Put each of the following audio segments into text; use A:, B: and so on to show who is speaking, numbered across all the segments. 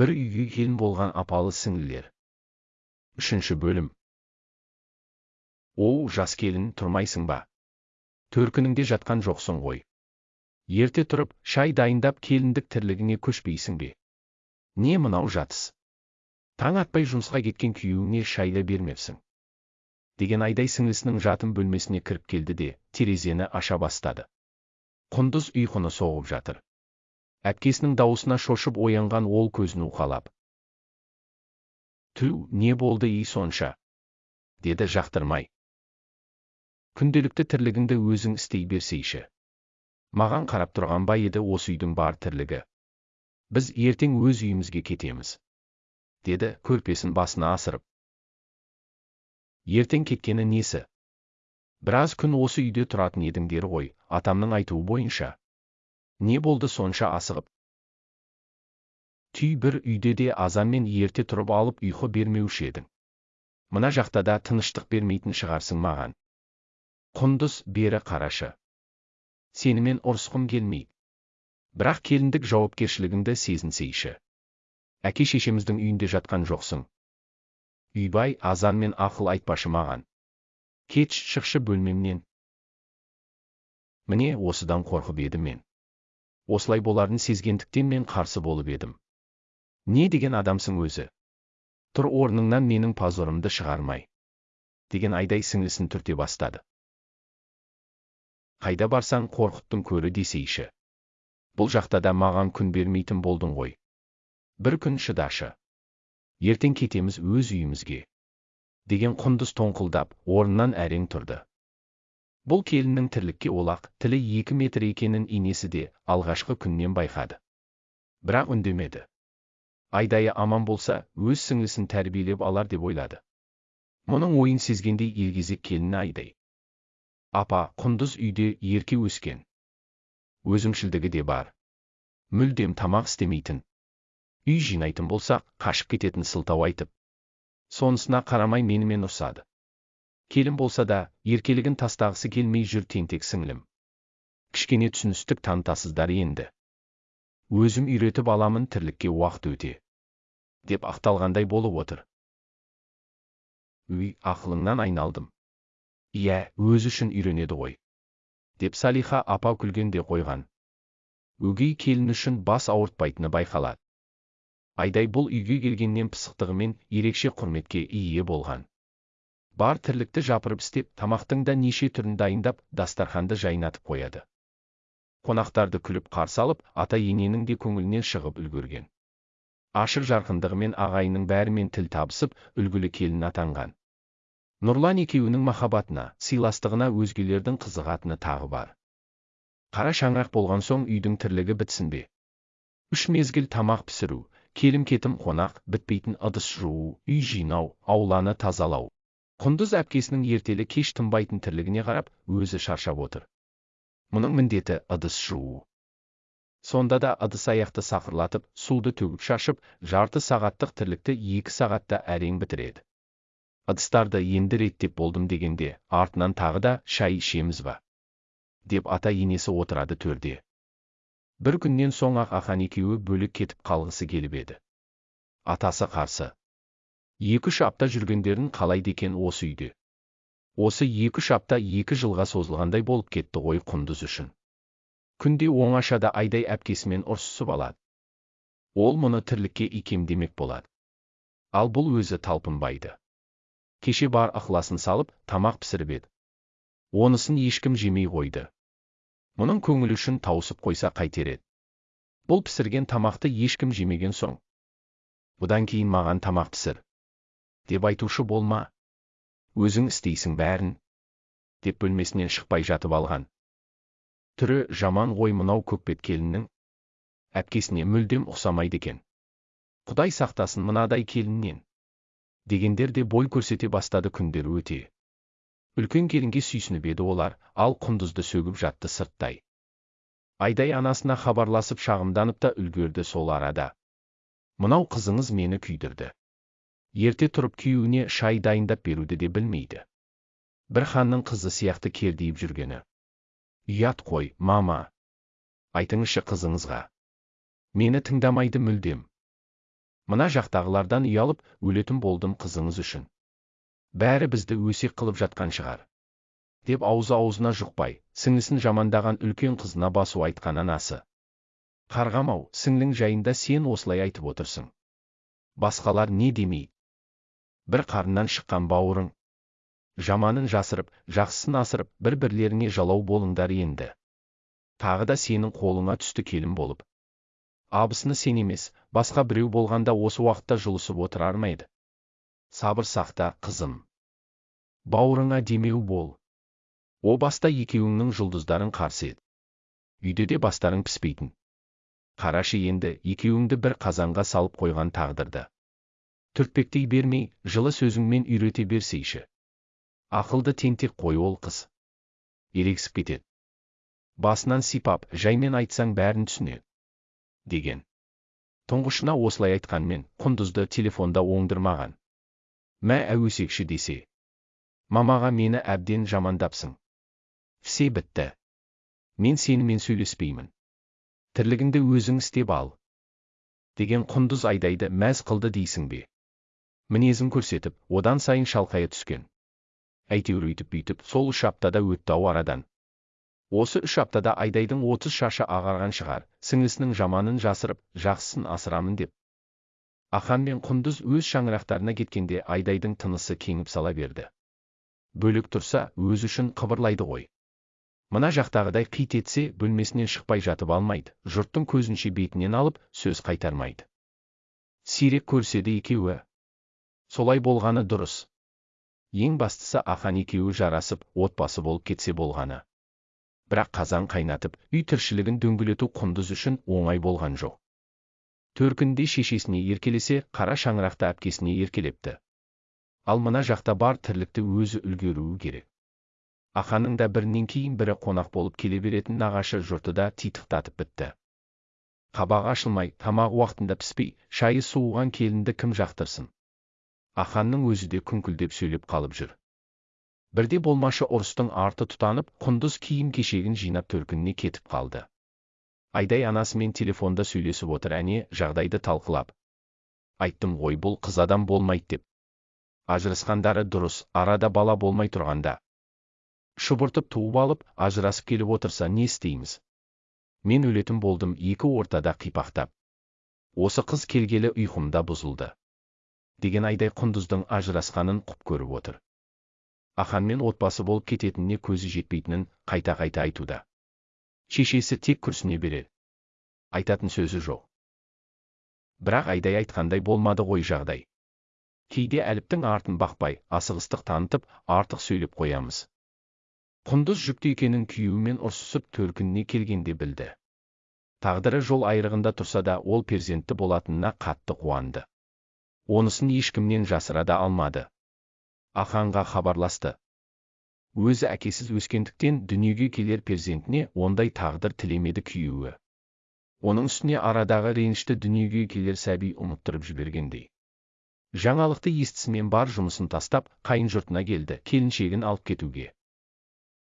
A: бір үйге келін болған апалы сіңлілер. Үшінші бөлім. Оу жас келін тұрмайсың ба? Төркініңде жатқан жоқсың ғой. Ерте тұрып шай дайындап келіндік тірлігіңе көшпейсің бе? Не мынау жатыс? Таң атпай жұмысқа кеткен күйеуіңе шай да бермепсің. Деген айдай сіңлісінің жатын бөлмесіне кіріп келді де терезені аша бастады. Құндыз ұйқыны соғып жатыр. Әпкесінің дауысына шошып оянған ол көзін уқалап. Түу не болды ей сонша? деді жақтырмай. Күнделікті тірлігіңді өзің істей берсейші. Маған қарап тұрған ба еді осы үйдің бар тірлігі? Біз ертең өз үйімізге кетеміз деді көрпесін басына асырып. Ертең кеткені несі? Біраз күн осы үйде тұратын едіңдер ғой атамның айтуы бойынша. Не болды сонша асығып? Түй бір үйде де азанмен ерте тұрып алып ұйқы бермеуші едің. Мына жақта да тыныштық бермейтін шығарсың маған. Құндыз бері қарашы. Сенімен ұрысқым келмейді бірақ келіндік жауапкершілігіңді сезінсейші. Әке шешеміздің үйінде жатқан жоқсың. Үйбай азанмен ақыл айтпашы маған. Кетші шықшы бөлмемнен. Міне осыдан қорқып едім мен. Осылай боларын сезгендіктен мен қарсы болып едім. Не деген адамсың өзі? Тұр орныңнан менің позорымды шығармай. Деген айдай сіңлісін түрте бастады. Қайда барсаң қорқыттың көрі десейші. Бұл жақта да маған күн бермейтін болдың ғой. Бір күн шыдашы. Ертең кетеміз өз үйімізге. Деген құндыз тоңқылдап орнынан әрең тұрды. Бұл келіннің тірлікке олақ тілі екі метр екенін инесі де алғашқы күннен байқады. Бірақ үндемеді. Айдайы аман болса өз сіңлісін тәрбиелеп алар деп ойлады. Мұның ойын сезгендей елгезек келіні айдай. Апа құндыз үйде ерке өскен. Өзімшілдігі де бар. Мүлдем тамақ істемейтін. Үй жинайтын болсақ қашып кететін сылтау айтып. Сонысына қарамай менімен ұрсады келін болса да еркелігін тастағысы келмей жүр тентек сіңлім. Кішкене түсіністік танытасыздар енді. Өзім үйретіп аламын тірлікке уақыт өте. Деп ақталғандай болып отыр. Үй ақылыңнан айналдым. Иә өзі үшін үйренеді ғой. Деп салиха апа күлгенде қойған. Өгей келін үшін бас ауыртпайтыны байқалады. Айдай бұл үйге келгеннен пысықтығымен ерекше құрметке ие болған. Бар тірлікті жапырып істеп тамақтың да неше түрін дайындап дастарханды жайнатып қояды. Қонақтарды күліп қарсы алып ата ененің де көңілінен шығып үлгерген. Ашық жарқындығымен ағайынның бәрімен тіл табысып үлгілі келін атанған. Нұрлан екеуінің махаббатына сыйластығына өзгелердің қызығатыны тағы бар. Қара шаңырақ болған соң үйдің тірлігі бітсін бе? Үш мезгіл тамақ пісіру келім кетім қонақ бітпейтін ыдыс жуу үй жинау ауланы тазалау. Құндыз әпкесінің ертелі кеш тынбайтын тірлігіне қарап өзі шаршап отыр. Мұның міндеті ыдыс жуу сонда да ыдыс аяқты сақырлатып суды төгіп шашып жарты сағаттық тірлікті екі сағатта әрең бітіреді. Ыдыстарды енді реттеп болдым дегенде артынан тағы да шай ішеміз ба? деп ата енесі отырады төрде. Бір күннен соң ақ ақан екеуі бөлек кетіп қалғысы келіп еді. Атасы қарсы. Екі үш апта жүргендерін қалайды екен осы үйде. Осы екі үш апта екі жылға созылғандай болып кетті ғой құндыз үшін. Күнде оңашада айдай әпкесімен ұрсысып алады. Ол мұны тірлікке икемдемек болады. Ал бұл өзі талпынбайды. Кеше бар ықыласын салып тамақ пісіріп еді. Онысын ешкім жемей қойды. Мұның көңілі үшін тауысып қойса қайтер еді. Бұл пісірген тамақты ешкім жемеген соң. Бұдан кейін маған тамақ пісір. Деп айтушы болма. Өзің істейсің бәрін. Деп бөлмесінен шықпай жатып алған. Түрі жаман ғой мынау көкбет келіннің әпкесіне мүлдем ұқсамайды екен. Құдай сақтасын мынадай келіннен. Дегендер де бой көрсете бастады күндер өте. Үлкен келінге сүйсініп еді олар ал құндызды сөгіп жатты сырттай. Айдай анасына хабарласып шағымданып та үлгерді сол арада. Мынау қызыңыз мені күйдірді. Ерте тұрып күйеуіне шай дайындап беруді де білмейді бір ханның қызы сияқты кердиіп жүргені ұят қой мама айтыңызшы қызыңызға мені тыңдамайды мүлдем Мына жақтағылардан ұялып, өлетін болдым қызыңыз үшін. Бәрі бізді өсек қылып жатқан шығар. Деп аузы аузына жұқпай, сіңлісін жамандаған үлкен қызына басу айтқан анасы. Қарғамау, сіңлің жайында сен осылай айтып отырсың. Басқалар не демей? Бір қарыннан шыққан бауырың. Жаманын жасырып, жақсысын асырып, бір-бірлеріңе жалау болыңдар енді. Тағы да сенің қолыңа түсті келін болып. Абысыны сен емес, басқа біреу болғанда осы уақытта жұлысып отырар ма еді? Сабыр сақта, қызым. Бауырыңа демеу бол. О баста екеуіңнің жұлдыздарын қарсы еді. Үйде де бастарың піспейтін. Қарашы енді екеуіңді бір қазанға салып қойған тағдырды. Түртпектей бермей, жылы сөзіңмен үйрете берсейші. Ақылды тентек қой ол қыз. Ерексіп кетеді. Басынан сипап, жаймен айтсаң бәрін түсінеді. Деген. Тұңғышына осылай айтқанмен, құндызды телефонда оңдырмаған. Мә әуесекші десе. Мамаға мені әбден жамандапсың. Все бітті. Мен сенімен сөйлеспеймін. Тірлігіңді өзің істеп ал. Деген құндыз айдайды мәз қылды дейсің бе? Мінезін көрсетіп, одан сайын шалқая түскен. Әйтеуір үйтіп бүйтіп, сол үш аптада өтті ау арадан. Осы үш аптада айдайдың отыз шашы ағарған шығар, сіңлісінің жаманын жасырып, жақсысын асырамын деп. Ахан мен құндыз өз шаңырақтарына кеткенде айдайдың тынысы кеңіп сала берді. Бөлік тұрса, өз үшін қыбырлайды ғой. Мына жақтағыдай қит етсе, бөлмесінен шықпай жатып алмайды, жұрттың көзінше бетінен алып, сөз қайтармайды. Сирек көрседі екеуі. Солай болғаны дұрыс. Ең бастысы ахан екеуі жарасып, отбасы болып кетсе болғаны. Бірақ қазан қайнатып, үй тіршілігін дөңгелету құндыз үшін оңай болған жоқ. Төркінде шешесіне еркелесе, қара шаңырақта әпкесіне еркелепті. Ал мына жақта бар тірлікті өзі үлгеруі керек. Аханның да бірінен кейін бірі қонақ болып келе беретін нағашы жұрты да титықтатып бітті. Қабағы ашылмай, тамақ уақытында піспей, шайы суыған келінді кім жақтырсын. Аханның өзі де күңкілдеп сөйлеп қалып жүр. Бірде болмашы ұрыстың арты тұтанып, құндыз киім кешегін жинап төркініне кетіп қалды. Айдай анасымен телефонда сөйлесіп отыр әне жағдайды талқылап. Айттым ғой бұл қыз адам болмайды деп. Ажырасқандары дұрыс, арада бала болмай тұрғанда. Шұбыртып туып алып, ажырасып келіп отырса не істейміз? Мен өлетін болдым екі ортада қипақтап. Осы қыз келгелі ұйқымда бұзылды. Деген айдай құндыздың ажырасқанын құп көріп отыр. Аханмен отбасы болып кететініне көзі жетпейтінін қайта-қайта айтуда. Шешесі тек күрсіне береді. Айтатын сөзі жоқ. Бірақ айдай айтқандай болмады ғой жағдай. Кейде әліптің артын бақпай, асығыстық танытып, артық сөйлеп қоямыз. Құндыз жүкті екенін күйеуімен ұрсысып төркініне келгенде білді. Тағдыры жол айрығында тұрса да ол перзентті болатынына қатты қуанды. Онысын ешкімнен жасыра да алмады. Аханға хабарласты. Өзі әкесіз өскендіктен дүниеге келер перзентіне ондай тағдыр тілемеді күйеуі. Оның үстіне арадағы ренішті дүниеге келер сәби ұмыттырып жібергендей. Жаңалықты естісімен бар жұмысын тастап, қайын жұртына келді, келіншегін алып кетуге.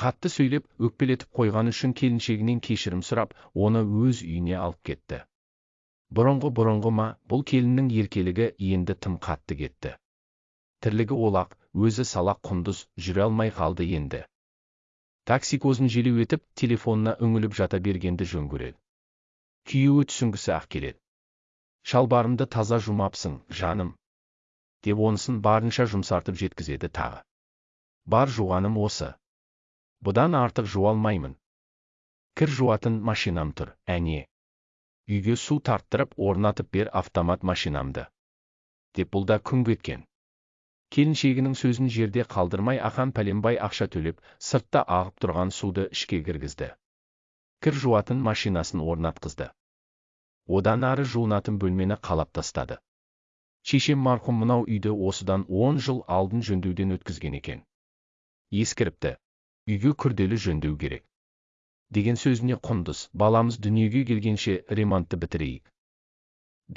A: Қатты сөйлеп, өкпелетіп қойған үшін келіншегінен кешірім сұрап, оны өз үйіне алып кетті. Бұрынғы бұрынғы ма, бұл келіннің еркелігі енді тым қатты кетті. Тірлігі олақ, өзі салақ құндыз, жүре алмай қалды енді. Такси көзін желеу етіп, телефонына үңіліп жата бергенді жөн көреді. Күйеуі түсінгісі ақ келеді. Шалбарымды таза жумапсың, жаным, деп онысын барынша жұмсартып жеткізеді тағы. Бар жуғаным осы. Бұдан артық жуалмаймын. Кір жуатын машинам тұр, әне. Үйге су тарттырып орнатып бер автомат машинамды. Деп бұл да күңк еткен. Келіншегінің сөзін жерде қалдырмай ақан пәленбай ақша төлеп, сыртта ағып тұрған суды ішке кіргізді. Кір жуатын машинасын орнатқызды. Одан ары жуынатын бөлмені қалап тастады шешем марқұм мынау үйді осыдан он жыл алдын жөндеуден өткізген екен ескіріпті үйге күрделі жөндеу керек деген сөзіне құндыз. Баламыз дүниеге келгенше ремонтты бітірейік.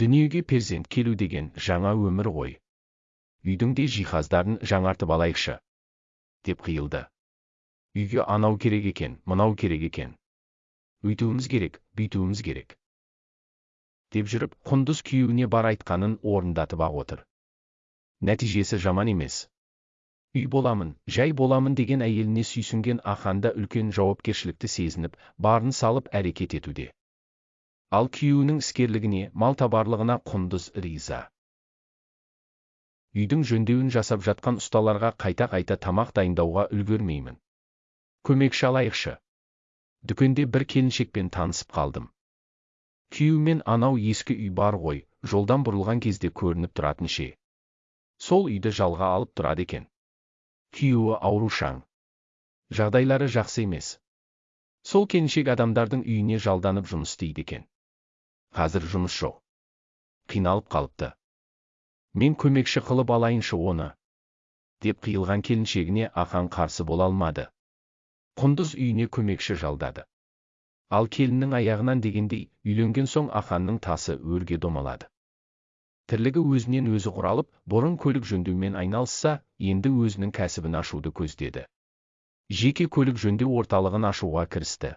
A: Дүниеге перзент келу деген жаңа өмір ғой. Үйдің де жиһаздарын жаңартып алайықшы деп қиылды. Үйге анау керек екен мынау керек екен. Өйтуіміз керек бүйтуіміз керек деп жүріп құндыз күйеуіне бар айтқанын орындатып ақ отыр. Нәтижесі жаман емес. Үй боламын жай боламын деген әйеліне сүйсінген аханда үлкен жауапкершілікті сезініп барын салып әрекет етуде. Ал күйеуінің іскерлігіне малтабарлығына құндыз риза. Үйдің жөндеуін жасап жатқан ұсталарға қайта-қайта тамақ дайындауға үлгермеймін. Көмекші алайықшы дүкенде бір келіншекпен танысып қалдым. Күйеумен анау ескі үй бар ғой жолдан бұрылған кезде көрініп тұратын ше. Сол үйді жалға алып тұрады екен. Күйеуі аурушаң жағдайлары жақсы емес. Сол келіншек адамдардың үйіне жалданып жұмыс істейді екен. Қазір жұмыс жоқ. Қиналып қалыпты. Мен көмекші қылып алайыншы оны деп қиылған келіншегіне ақан қарсы бола алмады. Құндыз үйіне көмекші жалдады. Ал келіннің аяғынан дегендей үйленген соң аханның тасы өрге домалады тірлігі өзінен өзі құралып бұрын көлік жөндеумен айналысса енді өзінің кәсібін ашуды көздеді. Жеке көлік жөндеу орталығын ашуға кірісті.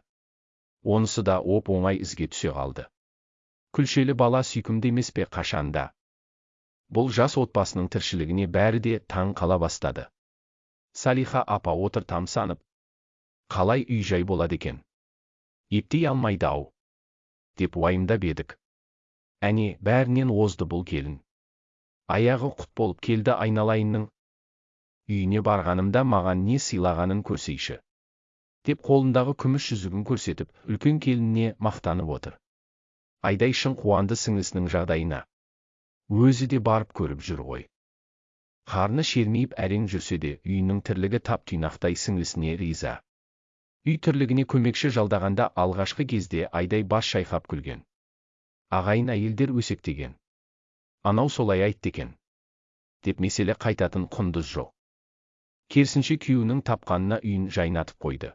A: Онысы да оп оңай ізге түсе қалды. Күлшелі бала сүйкімді емес пе қашанда бұл жас отбасының тіршілігіне бәрі де таң қала бастады. Салиха апа отыр тамсанып қалай үй жай болады екен? Ептей алмайды ау! деп уайымдап едік. Әне бәрінен озды бұл келін. Аяғы құт болып келді айналайынның. Үйіне барғанымда маған не сыйлағанын көрсейші. Деп қолындағы күміс жүзігін көрсетіп үлкен келініне мақтанып отыр. Айдай шын қуанды сіңлісінің жағдайына. Өзі де барып көріп жүр ғой. Қарны шермейіп әрең жүрсе де үйінің тірлігі тап тұйнақтай сіңлісіне риза. Үй тірлігіне көмекші жалдағанда алғашқы кезде айдай бас шайқап күлген. Ағайын әйелдер өсектеген. Анау солай айтты екен. Деп меселе қайтатын құндыз жоқ. Керісінше күйеуінің тапқанына үйін жайнатып қойды.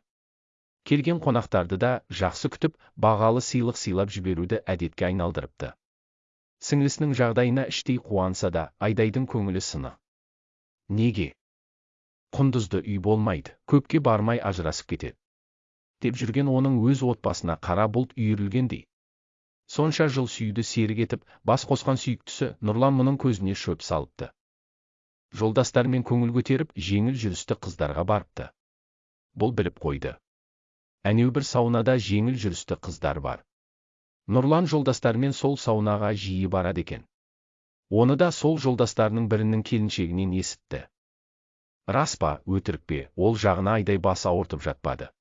A: Келген қонақтарды да жақсы күтіп бағалы сыйлық сыйлап жіберуді әдетке айналдырыпты. Сіңлісінің жағдайына іштей қуанса да айдайдың көңілі сыны. Неге? Құндызды үй болмайды көпке бармай ажырасып кетеді. Деп жүрген оның өз отбасына қара бұлт үйірілгендей. Сонша жыл сүйді серік етіп бас қосқан сүйіктісі нұрлан мұның көзіне шөп салыпты. Жолдастарымен көңіл көтеріп жеңіл жүрісті қыздарға барыпты. Бұл біліп қойды. Әнеу бір саунада жеңіл жүрісті қыздар бар. Нұрлан жолдастарымен сол саунаға жиі барады екен. Оны да сол жолдастарының бірінің келіншегінен есітті. Рас па өтірік пе ол жағына айдай бас ауыртып жатпады.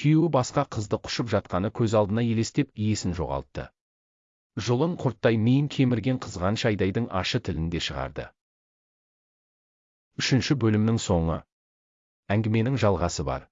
A: Күйеуі басқа қызды құшып жатқаны көз алдына елестеп есін жоғалтты. Жұлын құрттай миын кемірген қызғаныш айдайдың ашы тілінде шығарды. Үшінші бөлімнің соңы. Әңгіменің жалғасы бар.